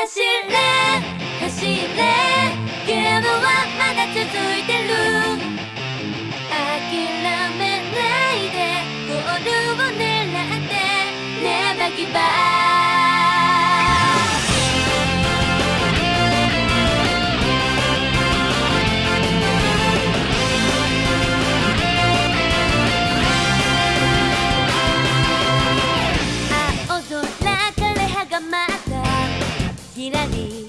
走れ走れゲームはまだ続いてる。諦めないでゴールを狙って Never give up きらり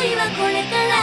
恋はこれから」